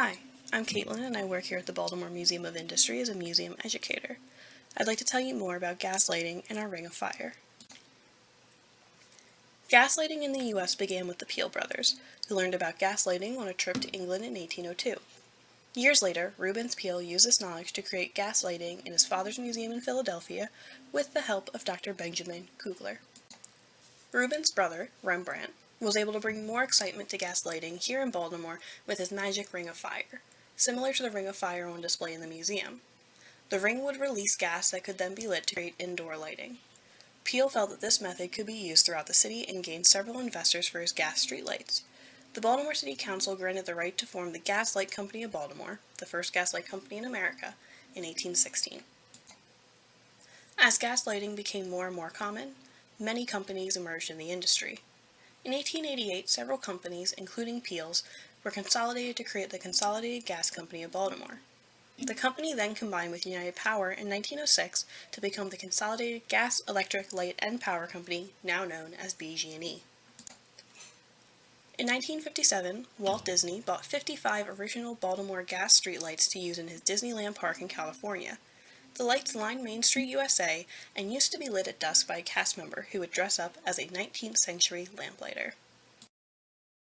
Hi, I'm Caitlin and I work here at the Baltimore Museum of Industry as a museum educator. I'd like to tell you more about gas lighting and our Ring of Fire. Gas lighting in the US began with the Peale brothers, who learned about gas lighting on a trip to England in 1802. Years later, Rubens Peale used this knowledge to create gas lighting in his father's museum in Philadelphia with the help of Dr. Benjamin Kugler. Rubens' brother, Rembrandt, was able to bring more excitement to gas lighting here in Baltimore with his magic Ring of Fire, similar to the Ring of Fire on display in the museum. The ring would release gas that could then be lit to create indoor lighting. Peale felt that this method could be used throughout the city and gained several investors for his gas streetlights. The Baltimore City Council granted the right to form the Gas Light Company of Baltimore, the first gas light company in America, in 1816. As gas lighting became more and more common, many companies emerged in the industry. In 1888, several companies, including Peale's, were consolidated to create the Consolidated Gas Company of Baltimore. The company then combined with United Power in 1906 to become the Consolidated Gas, Electric, Light, and Power Company, now known as BG&E. In 1957, Walt Disney bought 55 original Baltimore gas streetlights to use in his Disneyland Park in California. The lights lined Main Street, USA, and used to be lit at dusk by a cast member who would dress up as a 19th century lamplighter.